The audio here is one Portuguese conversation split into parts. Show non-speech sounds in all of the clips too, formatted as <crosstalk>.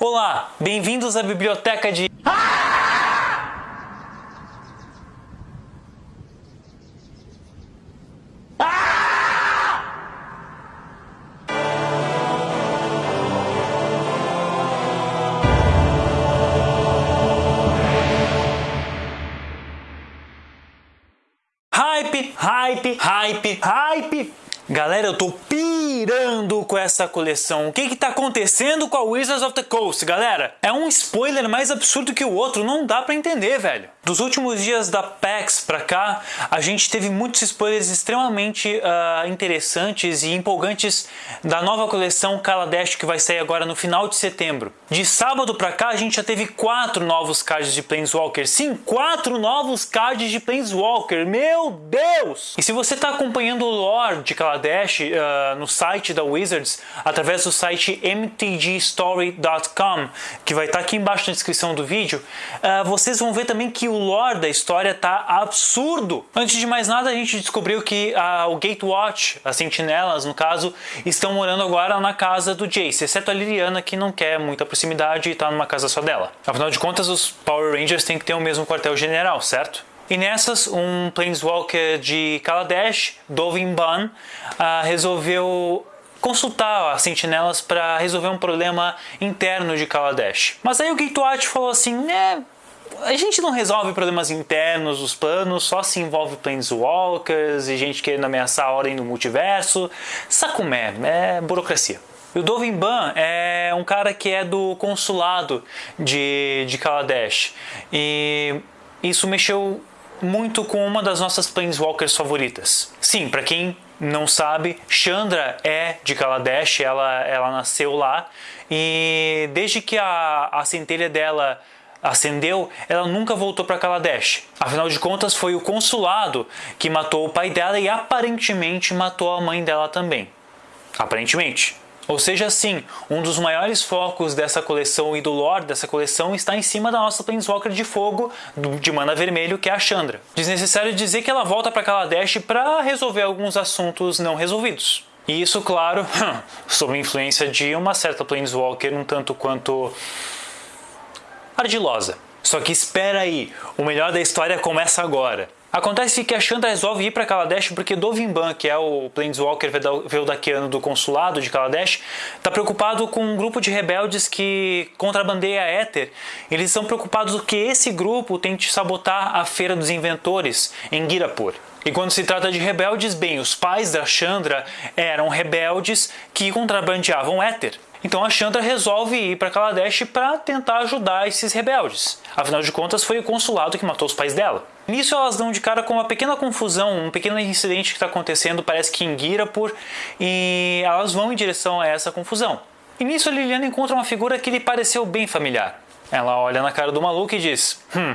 Olá, bem-vindos à biblioteca de... Hype, hype, hype, hype. Galera, eu tô pirando com essa coleção. O que que tá acontecendo com a Wizards of the Coast, galera? É um spoiler mais absurdo que o outro, não dá pra entender, velho. Dos últimos dias da PAX pra cá, a gente teve muitos spoilers extremamente uh, interessantes e empolgantes da nova coleção Kaladesh que vai sair agora no final de setembro. De sábado pra cá, a gente já teve quatro novos cards de Planeswalker. Sim, quatro novos cards de Planeswalker. Meu Deus! E se você tá acompanhando o lore de Kaladesh uh, no site da Wizards, através do site mtgstory.com, que vai estar tá aqui embaixo na descrição do vídeo, uh, vocês vão ver também que o lore da história tá absurdo. Antes de mais nada, a gente descobriu que a, o Gatewatch, as sentinelas, no caso, estão morando agora na casa do Jace, exceto a Liliana, que não quer muita proximidade e tá numa casa só dela. Afinal de contas, os Power Rangers têm que ter o mesmo quartel-general, certo? E nessas, um Planeswalker de Kaladesh, Dovin Ban, uh, resolveu consultar as sentinelas para resolver um problema interno de Kaladesh. Mas aí o Gatewatch falou assim, né, a gente não resolve problemas internos dos planos, só se envolve planeswalkers e gente querendo ameaçar a ordem do multiverso. Sacumé, é burocracia. E o Dovin Ban é um cara que é do consulado de, de Kaladesh. E isso mexeu muito com uma das nossas Planeswalkers favoritas. Sim, para quem não sabe, Chandra é de Kaladesh, ela, ela nasceu lá e desde que a, a centelha dela acendeu, ela nunca voltou para Kaladesh. Afinal de contas, foi o consulado que matou o pai dela e aparentemente matou a mãe dela também. Aparentemente. Ou seja, sim, um dos maiores focos dessa coleção e do lore dessa coleção está em cima da nossa Planeswalker de fogo de mana vermelho, que é a Chandra. Desnecessário dizer que ela volta para Kaladesh para resolver alguns assuntos não resolvidos. E isso, claro, <laughs> sob influência de uma certa Planeswalker um tanto quanto ardilosa. Só que espera aí, o melhor da história começa agora. Acontece que a Chandra resolve ir para Kaladesh porque Dovimban, que é o Planeswalker Veldakiano do consulado de Kaladesh, está preocupado com um grupo de rebeldes que contrabandeia Éter. Eles estão preocupados que esse grupo tente sabotar a Feira dos Inventores em Girapur. E quando se trata de rebeldes, bem, os pais da Chandra eram rebeldes que contrabandeavam Éter. Então a Chandra resolve ir para Kaladesh para tentar ajudar esses rebeldes. Afinal de contas, foi o consulado que matou os pais dela. Nisso elas dão de cara com uma pequena confusão, um pequeno incidente que está acontecendo, parece que em Girapur, e elas vão em direção a essa confusão. E nisso a Liliana encontra uma figura que lhe pareceu bem familiar. Ela olha na cara do maluco e diz, hum,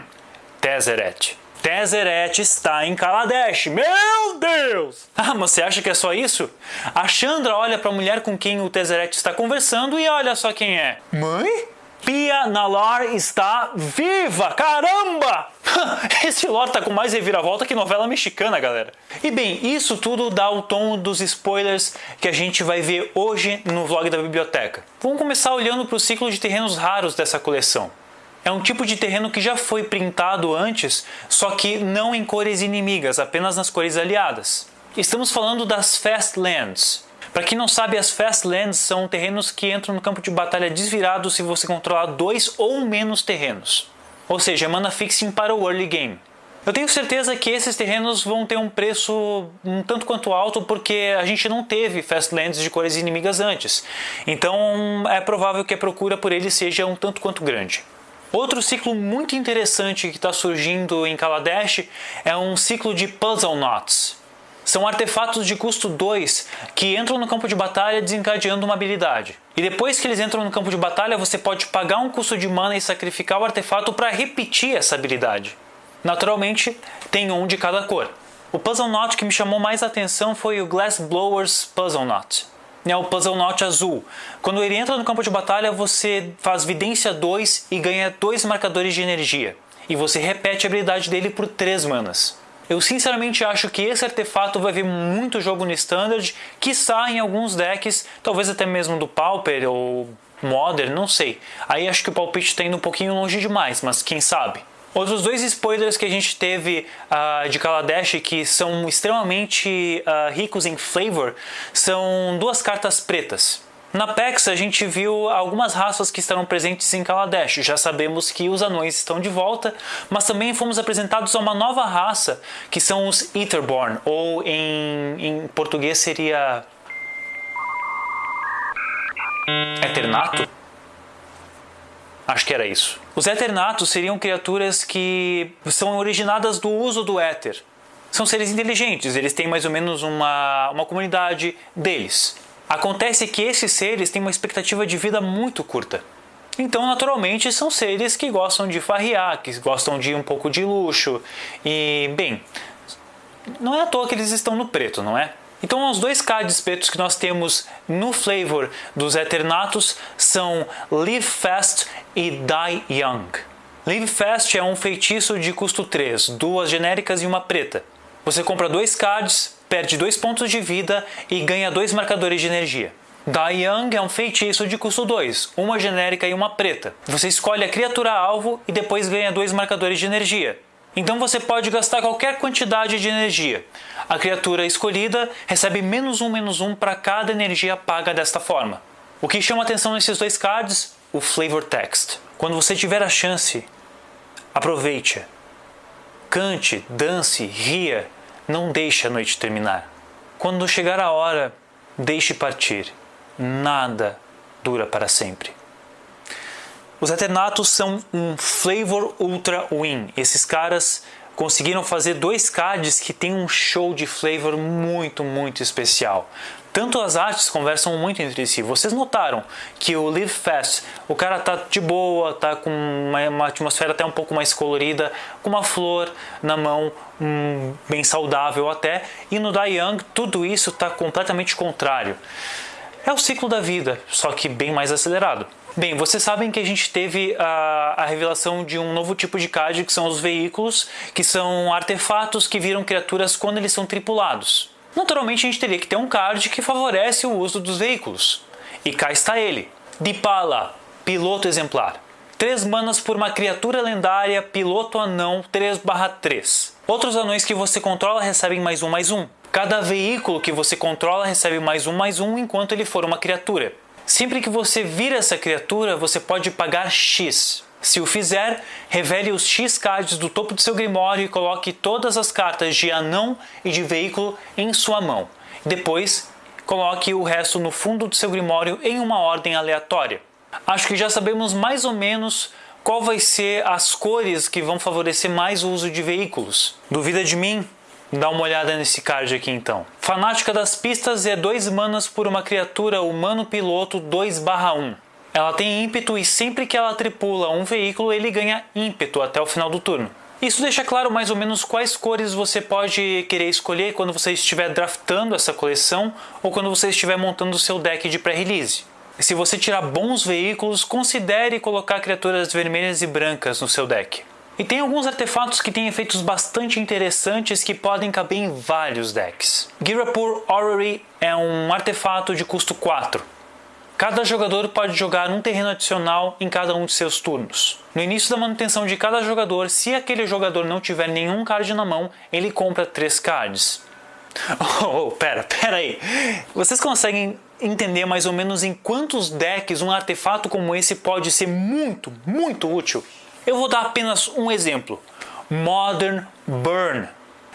Tezzeret. Tezzeret está em Kaladesh. Meu Deus! <laughs> Ah, mas você acha que é só isso? A Chandra olha para a mulher com quem o Tezzeret está conversando e olha só quem é. Mãe? Pia Nalar está viva! Caramba! <laughs> Esse lore tá com mais reviravolta que novela mexicana, galera. E bem, isso tudo dá o tom dos spoilers que a gente vai ver hoje no vlog da biblioteca. Vamos começar olhando para o ciclo de terrenos raros dessa coleção. É um tipo de terreno que já foi printado antes, só que não em cores inimigas, apenas nas cores aliadas. Estamos falando das Fastlands. Para quem não sabe, as Fastlands são terrenos que entram no campo de batalha desvirado se você controlar dois ou menos terrenos. Ou seja, mana fixing para o early game. Eu tenho certeza que esses terrenos vão ter um preço um tanto quanto alto porque a gente não teve Fastlands de cores inimigas antes. Então é provável que a procura por eles seja um tanto quanto grande. Outro ciclo muito interessante que está surgindo em Kaladesh é um ciclo de Puzzle Knots. São artefatos de custo 2 que entram no campo de batalha desencadeando uma habilidade. E depois que eles entram no campo de batalha, você pode pagar um custo de mana e sacrificar o artefato para repetir essa habilidade. Naturalmente, tem um de cada cor. O Puzzle Knot que me chamou mais atenção foi o Glass Blowers Puzzle Knot é o Puzzle Knot azul. Quando ele entra no campo de batalha, você faz Vidência 2 e ganha 2 marcadores de energia. E você repete a habilidade dele por 3 manas. Eu sinceramente acho que esse artefato vai ver muito jogo no Standard, quiçá em alguns decks, talvez até mesmo do Pauper ou Modern, não sei. Aí acho que o palpite está indo um pouquinho longe demais, mas quem sabe? Outros dois spoilers que a gente teve uh, de Kaladesh que são extremamente uh, ricos em flavor são duas cartas pretas. Na PEX a gente viu algumas raças que estarão presentes em Kaladesh. Já sabemos que os anões estão de volta, mas também fomos apresentados a uma nova raça que são os Etherborn, ou em, em português seria. Eternato? Acho que era isso. Os Eternatos seriam criaturas que são originadas do uso do éter. São seres inteligentes, eles têm mais ou menos uma, uma comunidade deles. Acontece que esses seres têm uma expectativa de vida muito curta. Então, naturalmente, são seres que gostam de farrear, que gostam de um pouco de luxo. E, bem, não é à toa que eles estão no preto, não é? Então, os dois cards pretos que nós temos no flavor dos Eternatos são Live Fast e Die Young. Live Fast é um feitiço de custo 3, duas genéricas e uma preta. Você compra dois cards, perde dois pontos de vida e ganha dois marcadores de energia. Die Young é um feitiço de custo 2, uma genérica e uma preta. Você escolhe a criatura alvo e depois ganha dois marcadores de energia. Então você pode gastar qualquer quantidade de energia. A criatura escolhida recebe menos um menos um para cada energia paga desta forma. O que chama atenção nesses dois cards? O flavor text. Quando você tiver a chance, aproveite. Cante, dance, ria, não deixe a noite terminar. Quando chegar a hora, deixe partir. Nada dura para sempre. Os Eternatos são um Flavor Ultra Win. Esses caras conseguiram fazer dois cards que tem um show de flavor muito, muito especial. Tanto as artes conversam muito entre si. Vocês notaram que o Live Fast, o cara tá de boa, tá com uma, uma atmosfera até um pouco mais colorida, com uma flor na mão, bem saudável até. E no Die Young, tudo isso tá completamente contrário. É o ciclo da vida, só que bem mais acelerado. Bem, vocês sabem que a gente teve a, a, revelação de um novo tipo de CAD, que são os veículos, que são artefatos que viram criaturas quando eles são tripulados. Naturalmente a gente teria que ter um card que favorece o uso dos veículos. E cá está ele, Dipala, piloto exemplar. 3 manas por uma criatura lendária, piloto anão 3/3. Outros anões que você controla recebem mais um mais um. Cada veículo que você controla recebe mais um mais um enquanto ele for uma criatura. Sempre que você vira essa criatura, você pode pagar X. Se o fizer, revele os X cards do topo do seu grimório e coloque todas as cartas de anão e de veículo em sua mão. Depois, coloque o resto no fundo do seu grimório em uma ordem aleatória. Acho que já sabemos mais ou menos qual vai ser as cores que vão favorecer mais o uso de veículos. Duvida de mim? Dá uma olhada nesse card aqui então. Fanática das pistas é 2 manas por uma criatura humano piloto 2/1. Ela tem ímpeto e sempre que ela tripula um veículo, ele ganha ímpeto até o final do turno. Isso deixa claro mais ou menos quais cores você pode querer escolher quando você estiver draftando essa coleção ou quando você estiver montando o seu deck de pré-release. Se você tirar bons veículos, considere colocar criaturas vermelhas e brancas no seu deck. E tem alguns artefatos que têm efeitos bastante interessantes que podem caber em vários decks. Girapur Orrery é um artefato de custo 4. Cada jogador pode jogar um terreno adicional em cada um de seus turnos. No início da manutenção de cada jogador, se aquele jogador não tiver nenhum card na mão, ele compra 3 cards. <laughs> Oh, oh, pera, pera aí. Vocês conseguem entender mais ou menos em quantos decks um artefato como esse pode ser muito, muito útil? Eu vou dar apenas um exemplo. Modern Burn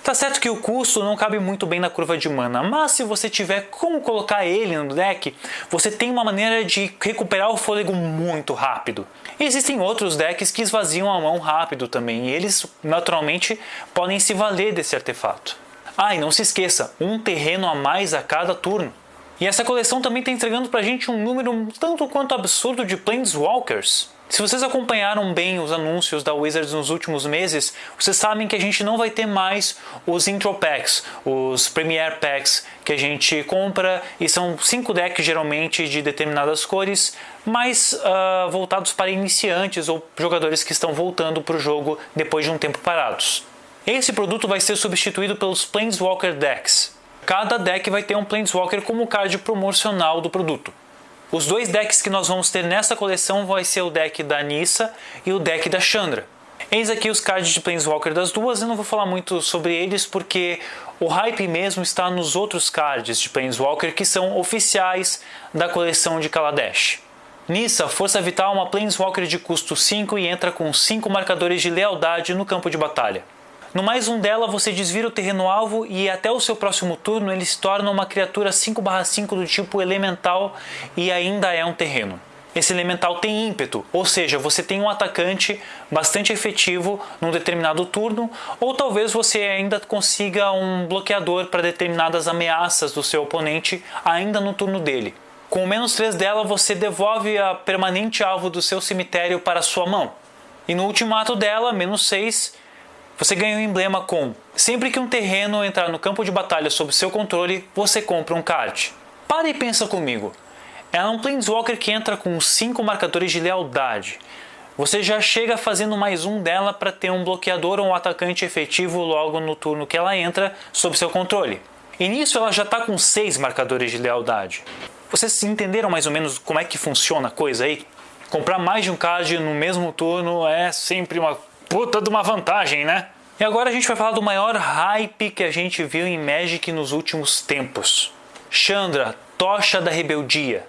Tá certo que o custo não cabe muito bem na curva de mana, mas se você tiver como colocar ele no deck, você tem uma maneira de recuperar o fôlego muito rápido. Existem outros decks que esvaziam a mão rápido também, e eles naturalmente podem se valer desse artefato. Ah, e não se esqueça, um terreno a mais a cada turno. E essa coleção também está entregando pra gente um número tanto quanto absurdo de Planeswalkers. Se vocês acompanharam bem os anúncios da Wizards nos últimos meses, vocês sabem que a gente não vai ter mais os Intro Packs, os Premier Packs que a gente compra e são cinco decks geralmente de determinadas cores, mais uh, voltados para iniciantes ou jogadores que estão voltando para o jogo depois de um tempo parados. Esse produto vai ser substituído pelos Planeswalker Decks. Cada deck vai ter um Planeswalker como card promocional do produto. Os dois decks que nós vamos ter nessa coleção vai ser o deck da Nissa e o deck da Chandra. Eis aqui os cards de Planeswalker das duas, eu não vou falar muito sobre eles porque o hype mesmo está nos outros cards de Planeswalker que são oficiais da coleção de Kaladesh. Nissa, Força Vital uma Planeswalker de custo 5 e entra com 5 marcadores de lealdade no campo de batalha. No mais um dela, você desvira o terreno alvo e até o seu próximo turno ele se torna uma criatura 5/5 do tipo elemental e ainda é um terreno. Esse elemental tem ímpeto, ou seja, você tem um atacante bastante efetivo num determinado turno, ou talvez você ainda consiga um bloqueador para determinadas ameaças do seu oponente ainda no turno dele. Com o menos 3 dela, você devolve a permanente alvo do seu cemitério para sua mão. E no ultimato dela, menos 6, você ganha um emblema com sempre que um terreno entrar no campo de batalha sob seu controle, você compra um card. Para e pensa comigo. Ela é um Planeswalker que entra com 5 marcadores de lealdade. Você já chega fazendo mais um dela para ter um bloqueador ou um atacante efetivo logo no turno que ela entra sob seu controle. E nisso ela já está com 6 marcadores de lealdade. Vocês entenderam mais ou menos como é que funciona a coisa aí? Comprar mais de um card no mesmo turno é sempre uma puta de uma vantagem, né? E agora a gente vai falar do maior hype que a gente viu em Magic nos últimos tempos. Chandra, Tocha da Rebeldia.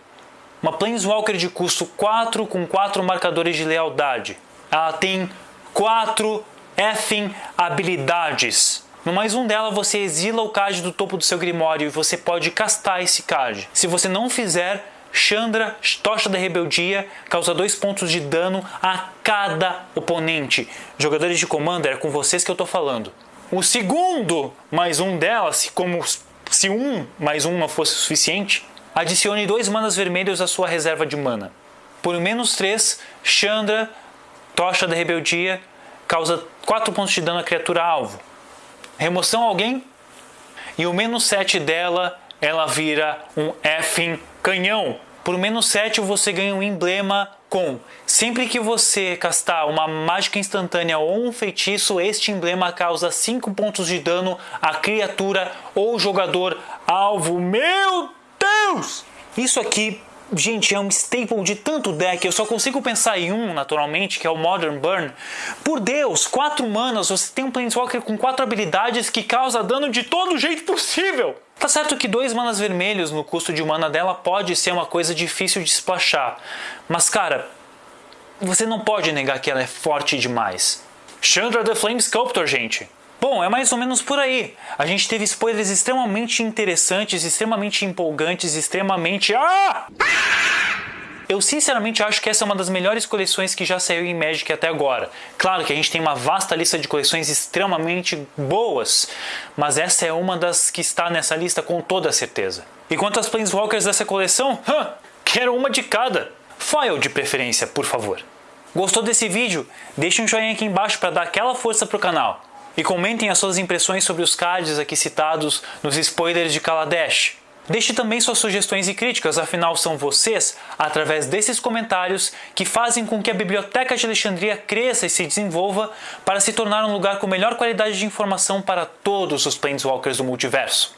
Uma Planeswalker de custo 4 com 4 marcadores de lealdade. Ela tem 4 effing habilidades. No mais um dela, você exila o card do topo do seu Grimório e você pode castar esse card. Se você não fizer, Chandra, Tocha da Rebeldia, causa 2 pontos de dano a cada oponente. Jogadores de Commander, é com vocês que eu estou falando. O segundo mais um dela, se, como, se um mais um não fosse suficiente, adicione dois manas vermelhos à sua reserva de mana. Por menos 3, Chandra, Tocha da Rebeldia, causa 4 pontos de dano à criatura alvo. Remoção alguém? E o menos 7 dela, ela vira um effing canhão. Por menos 7 você ganha um emblema com sempre que você castar uma mágica instantânea ou um feitiço, este emblema causa 5 pontos de dano à criatura ou jogador alvo. Meu Deus! Isso aqui Gente, é um staple de tanto deck, eu só consigo pensar em um, naturalmente, que é o Modern Burn. Por Deus, 4 manas, você tem um Planeswalker com 4 habilidades que causa dano de todo jeito possível! Tá certo que dois manas vermelhos no custo de mana dela pode ser uma coisa difícil de splashar, mas cara, você não pode negar que ela é forte demais. Chandra the Flame Sculptor, gente! Bom, é mais ou menos por aí. A gente teve spoilers extremamente interessantes, extremamente empolgantes, extremamente... Ah! Eu sinceramente acho que essa é uma das melhores coleções que já saiu em Magic até agora. Claro que a gente tem uma vasta lista de coleções extremamente boas, mas essa é uma das que está nessa lista com toda certeza. E quanto às Planeswalkers dessa coleção? Hã, quero uma de cada. Foil de preferência, por favor. Gostou desse vídeo? Deixe um joinha aqui embaixo para dar aquela força pro canal. E comentem as suas impressões sobre os cards aqui citados nos spoilers de Kaladesh. Deixe também suas sugestões e críticas, afinal são vocês, através desses comentários, que fazem com que a Biblioteca de Alexandria cresça e se desenvolva para se tornar um lugar com melhor qualidade de informação para todos os Planeswalkers do multiverso.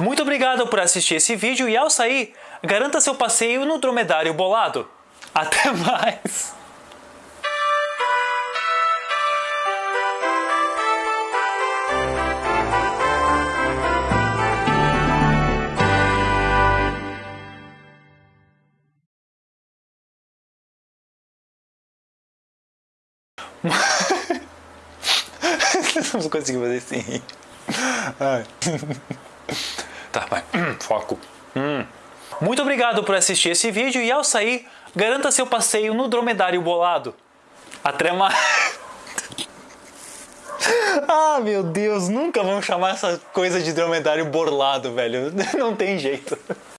Muito obrigado por assistir esse vídeo e ao sair, garanta seu passeio no dromedário bolado. Até <laughs> mais! <laughs> não consigo fazer assim. Ai. Tá, vai. Foco. Hum. Muito obrigado por assistir esse vídeo e ao sair, garanta seu passeio no dromedário bolado. Até mais. <laughs> ah, meu Deus, nunca vão chamar essa coisa de dromedário borlado, velho. <laughs> Não tem jeito.